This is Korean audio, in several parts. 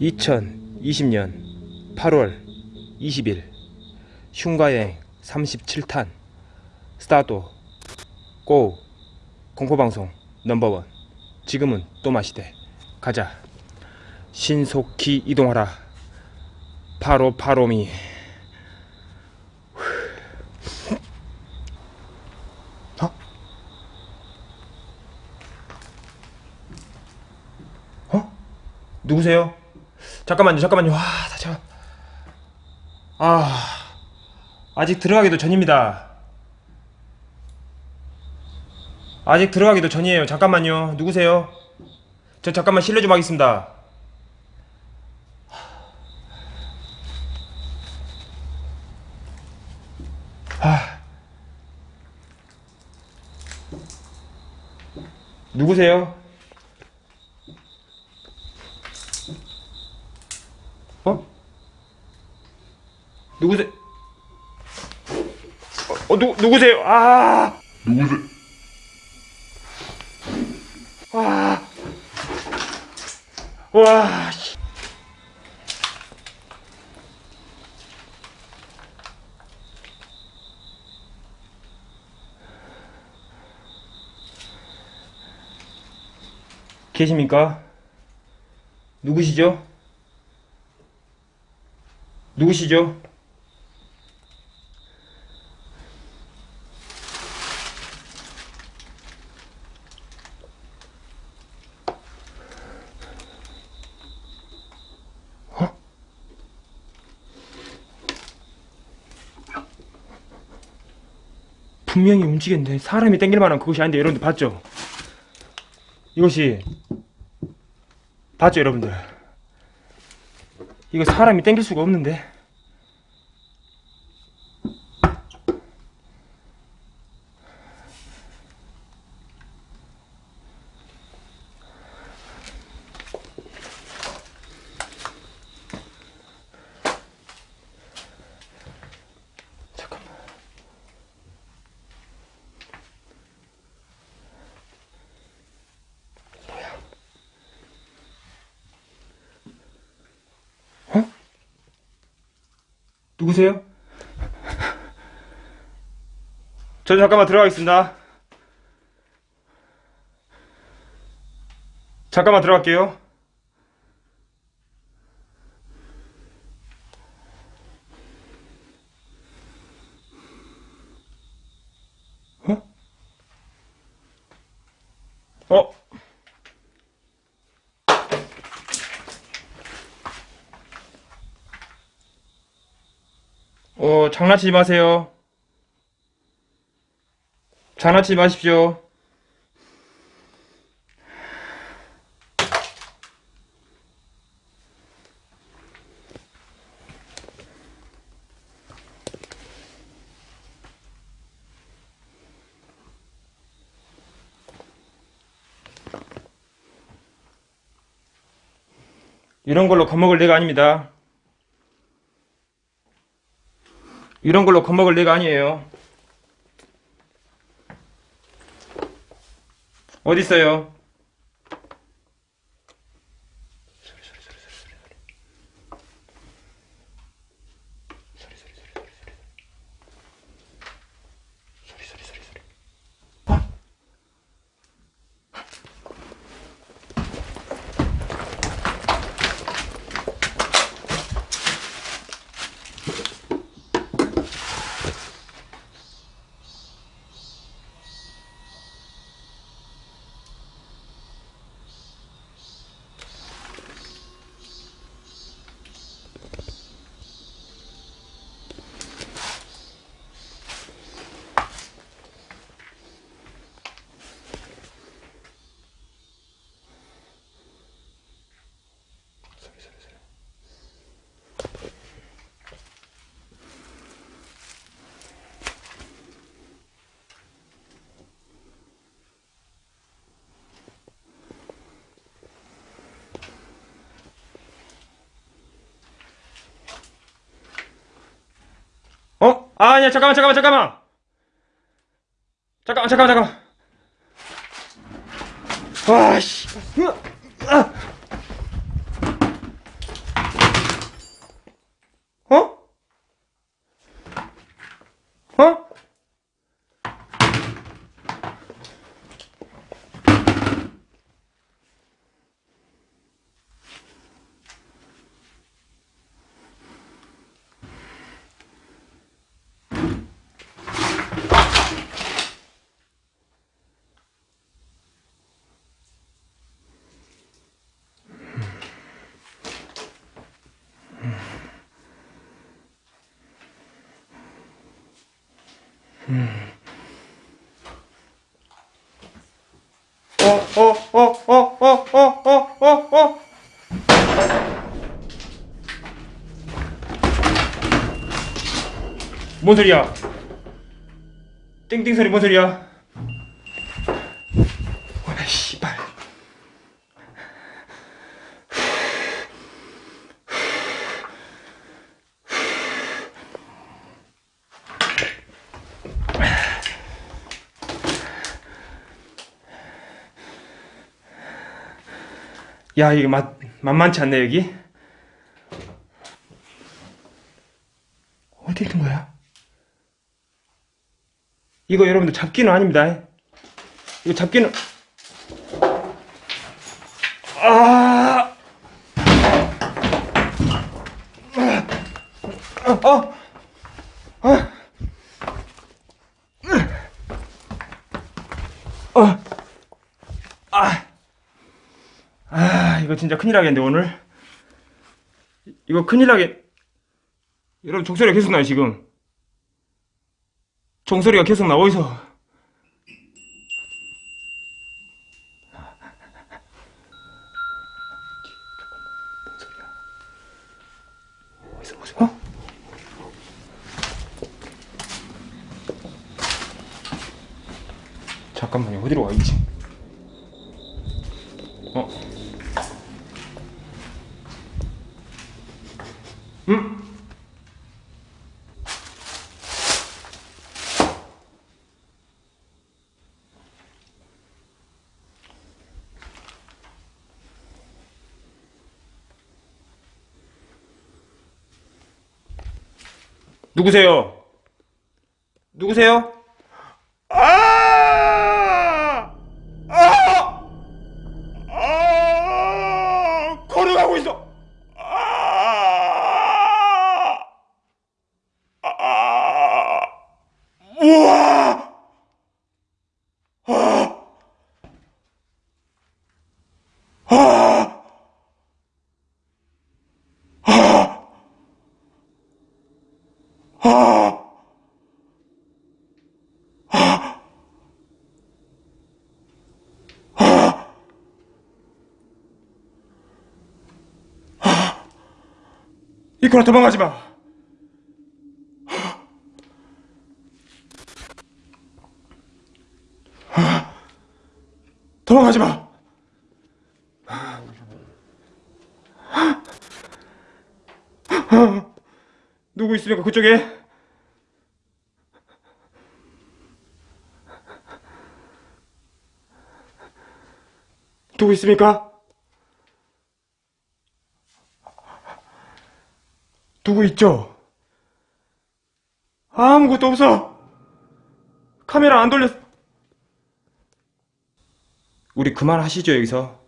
(2020년 8월 20일) 흉가여행 37탄 스타트 고 공포방송 넘버원. 지금은 또 마시되 가자. 신속히 이동하라. 바로 바로미 누구세요? 잠깐만요 잠깐만요. 와 잠깐 아. 아직 들어가기도 전입니다. 아직 들어가기도 전이에요. 잠깐만요. 누구세요? 저 잠깐만 실례 좀 하겠습니다. 아 누구세요? 누구세요? 어, 어 누, 누구세요? 아! 누구세요? 와. 와. 씨. 계십니까? 누구시죠? 누구시죠? 분명히 움직였는데 사람이 땡길 만한 그것이 아닌데 여러분들 봤죠? 이것이 봤죠 여러분들? 이거 사람이 땡길 수가 없는데 저 잠깐만 들어가겠습니다. 잠깐만 들어갈게요. 어? 어? 어, 장난치지 마세요. 장난치지 마십시오. 이런 걸로 겁먹을 내가 아닙니다. 이런 걸로 겁먹을 내가 아니에요. 어디 있어요? 아, 아니야, 잠깐만, 잠깐만, 잠깐만. 잠깐만, 잠깐만, 잠깐만. 와, 씨. 으, 아. 어? 어? 어, 어, 어, 어, 어, 어, 어, 어, 어. 뭔 소리야? 띵띵 소리 뭔 소리야? 야, 이게 맛, 만만치 않네, 여기. 어디 있는 거야? 이거 여러분들 잡기는 아닙니다. 이거 잡기는. 아! 아! 아! 아! 아! 아! 아, 이거 진짜 큰일 나겠는데, 오늘. 이거 큰일 나겠. 여러분, 종소리가 계속 나요, 지금. 종소리가 계속 나, 어디서. 어? 잠깐만요, 어디로 와 있지? 어? 음? 누구세요? 누구세요? 아! 아! 아! 걸어가고 있어. 아! 아! 우와! 아! 아! 아! 아! 이코라 도망가지 마. 도망가지 마. 누구 있습니까 그쪽에? 누구 있습니까? 누구 있죠? 아무것도 없어. 카메라 안 돌렸어. 우리 그만하시죠 여기서.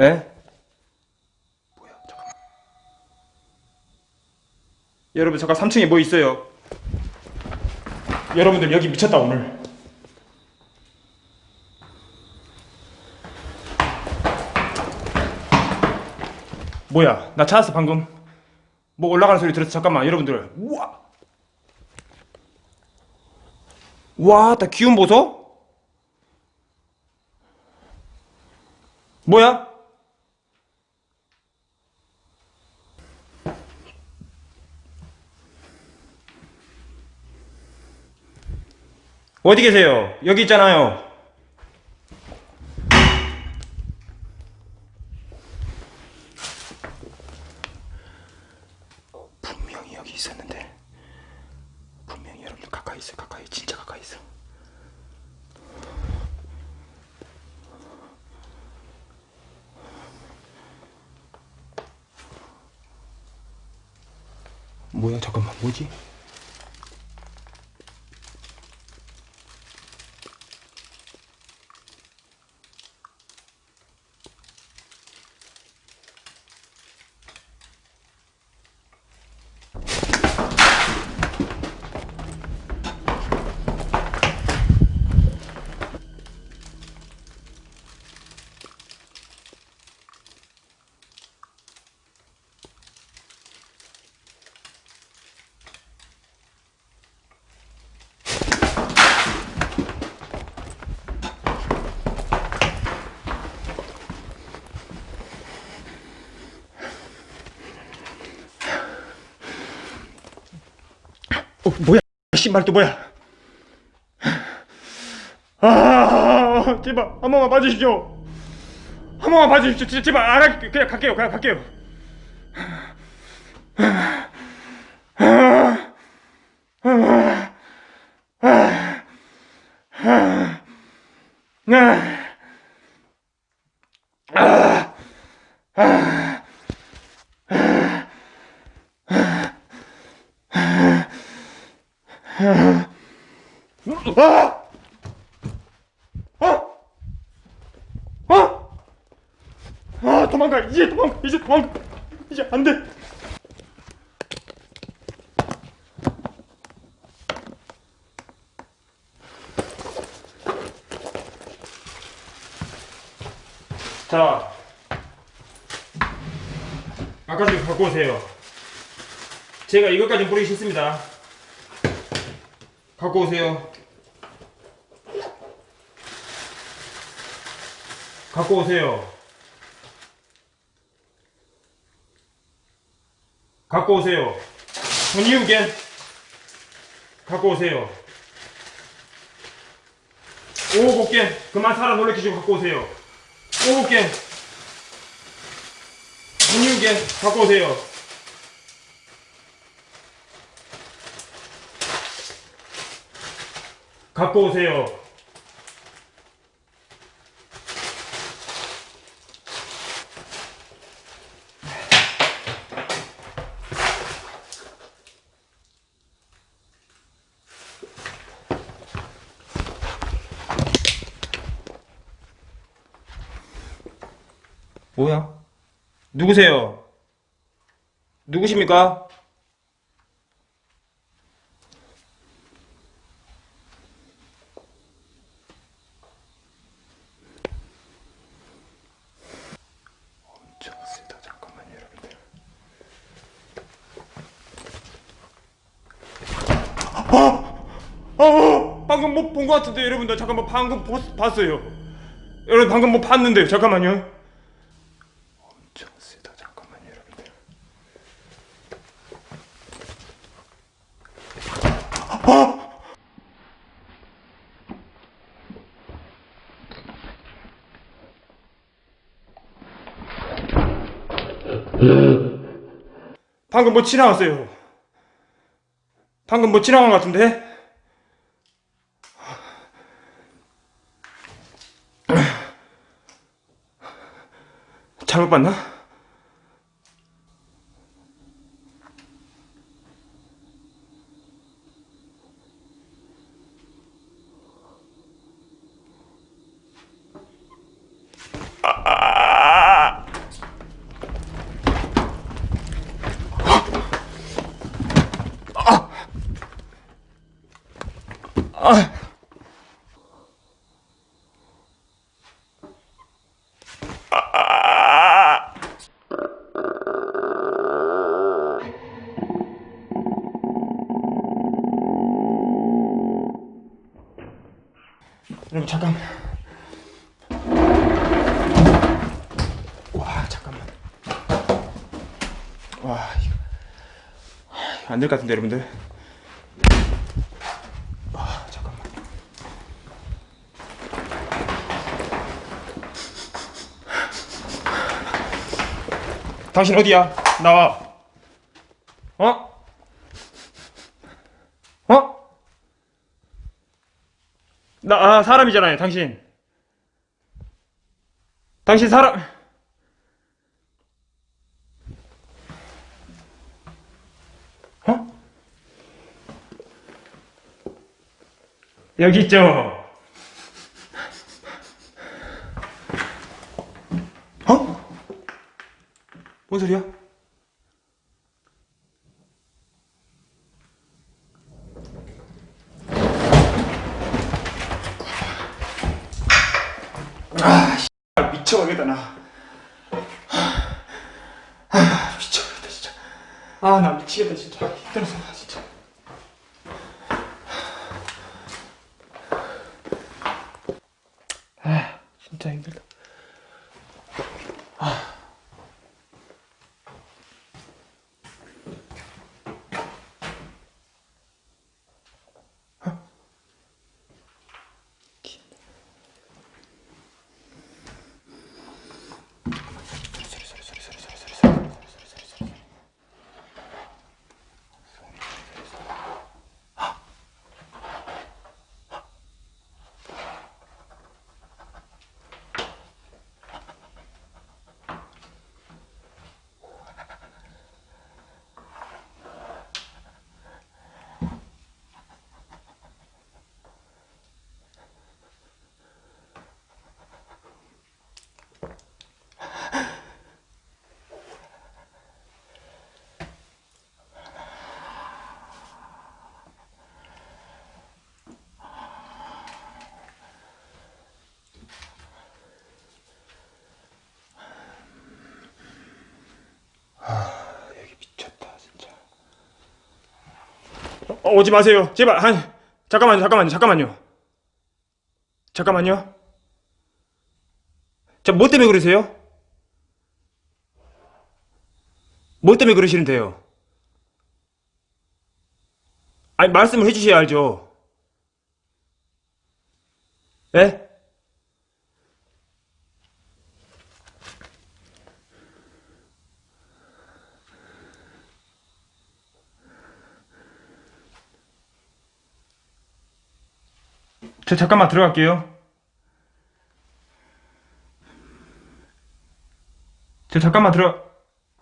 에? 뭐야 잠깐만. 여러분 잠깐 3층에 뭐 있어요? 여러분들 여기 미쳤다 오늘. 뭐야? 나 찾았어 방금. 뭐 올라가는 소리 들었어. 잠깐만 여러분들. 우와! 와나 기운 보소? 뭐야? 어디 계세요? 여기 있잖아요 있었는데 분명히 여러분들 가까이 있어 가까이 진짜 가까이 있어 뭐야 잠깐만 뭐지? 어 뭐야 신발 또 뭐야 아 제발 한 번만 봐주십시오 한 번만 봐주십시오 진짜 제발 안 할게요 그냥 갈게요 그냥 갈게요 아! 아! 아! 아 도망가 이제 도망가 이제 도망가 이제 안돼 자 아까지 갖고 오세요 제가 이것까지 뿌리기 싫습니다 갖고 오세요 갖고 오세요. 갖고 오세요. Get 갖고 오세요. 개 그만 사람 놀래키시고 갖고 오세요. 오곱 개 When you get 갖고 오세요. 갖고 오세요. 뭐야? 누구세요? 누구십니까? 아! 아! 방금 뭐본것 같은데 여러분들 잠깐만 방금 보- 봤어요. 여러분 방금 뭐 봤는데요. 잠깐만요. 엄청 세다. 잠깐만요, 여러분들. 방금 뭐 지나갔어요. 방금 뭐 지나간 것 같은데? 잘못 봤나? 여러분 잠깐만. 와 잠깐만. 와 이거 안될 것 같은데 여러분들. 당신 어디야? 나와. 어? 어? 나, 아, 사람이잖아요, 당신. 당신 사람. 어? 여기 있죠. 뭔 소리야? 아, 미쳐가겠다 나. 아, 미쳐가겠다 진짜. 아, 나 미치겠다 진짜. 힘들어서 나 진짜. 아, 진짜 힘들다. 여기 미쳤다 진짜. 어, 오지 마세요. 제발 한 잠깐만요, 잠깐만요, 잠깐만요. 잠깐만요. 자, 뭐 때문에 그러세요? 뭐 때문에 그러시는데요? 아니 말씀을 해주셔야 알죠. 예? 저 잠깐만 들어갈게요. 저 잠깐만 들어.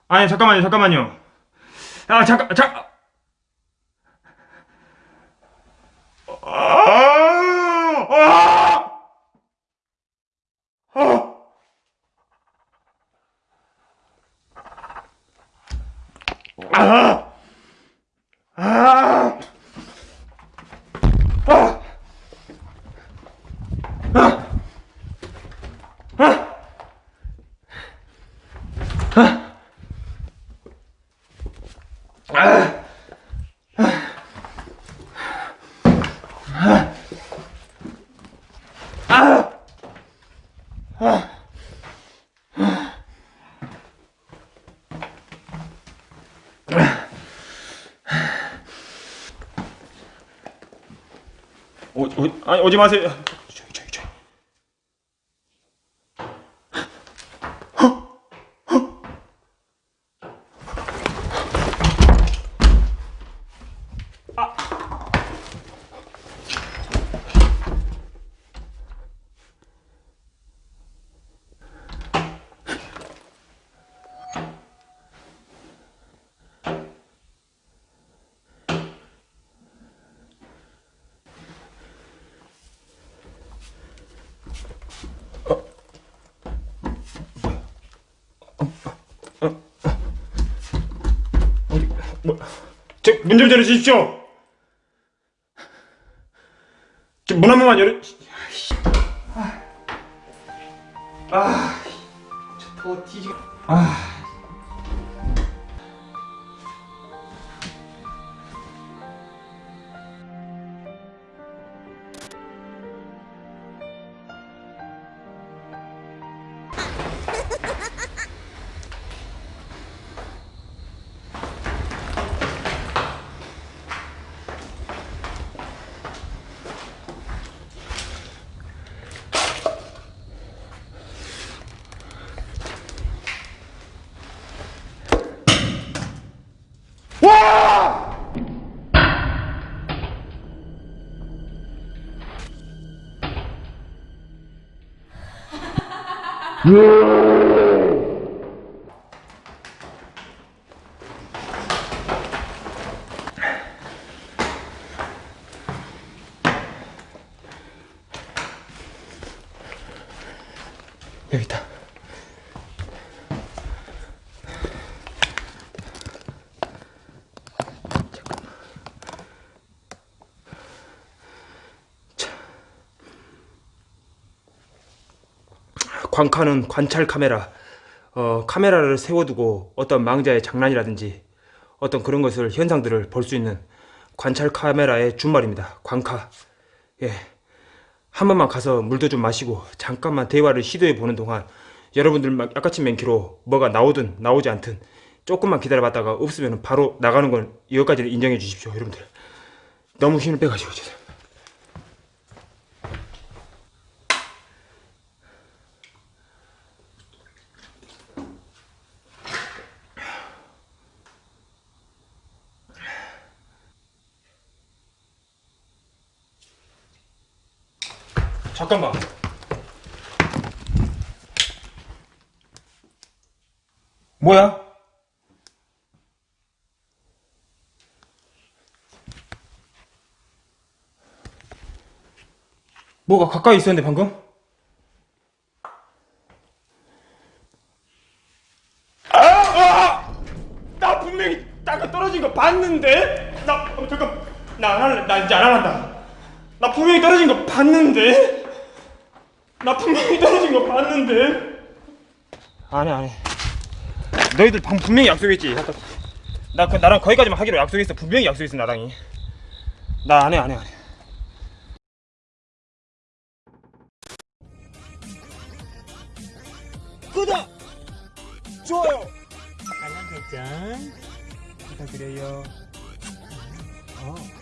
아니 잠깐만요, 잠깐만요. 아 잠깐, 잠. 아, 오, 오, 아니 오지 마세요. 뭐, 제문좀 열어주십시오. 문 한 번만 열어. 아, 아, 저더 뒤지. 아. 여기 있다. 광카는 관찰 카메라. 어, 카메라를 세워두고 어떤 망자의 장난이라든지 어떤 그런 것을 현상들을 볼 수 있는 관찰 카메라의 준말입니다. 광카. 예. 한 번만 가서 물도 좀 마시고 잠깐만 대화를 시도해 보는 동안 여러분들 막 약같이 맨키로 뭐가 나오든 나오지 않든 조금만 기다려봤다가 없으면 바로 나가는 건 이것까지는 인정해 주십시오 여러분들 너무 힘을 빼가지고 죄송합니다 잠깐만 뭐야? 뭐가 가까이 있었는데 방금? 아! 아! 나 분명히 땅에 떨어진 거 봤는데? 나 어, 잠깐 나 안 할래 나 이제 안 한다 나 분명히 떨어진 거 봤는데? 나 분명히 떨어진 거 봤는데? 안해 안해 너희들 방 분명히 약속했지 나 그, 나랑 거기까지만 하기로 약속했어 분명히 약속했어 나랑이 나 안해 안해 안해 구독! 좋아요! 알람 설정 부탁드려요 어.